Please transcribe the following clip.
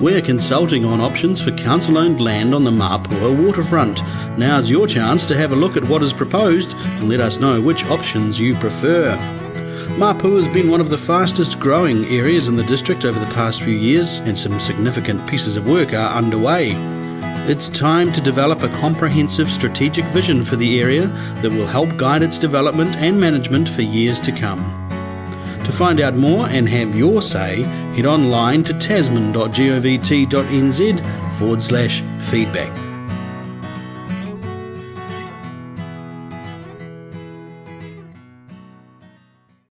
We're consulting on options for council owned land on the Mapua waterfront. Now's your chance to have a look at what is proposed and let us know which options you prefer. Mapua has been one of the fastest growing areas in the district over the past few years, and some significant pieces of work are underway. It's time to develop a comprehensive strategic vision for the area that will help guide its development and management for years to come. To find out more and have your say, head online to tasman.govt.nz forward slash feedback.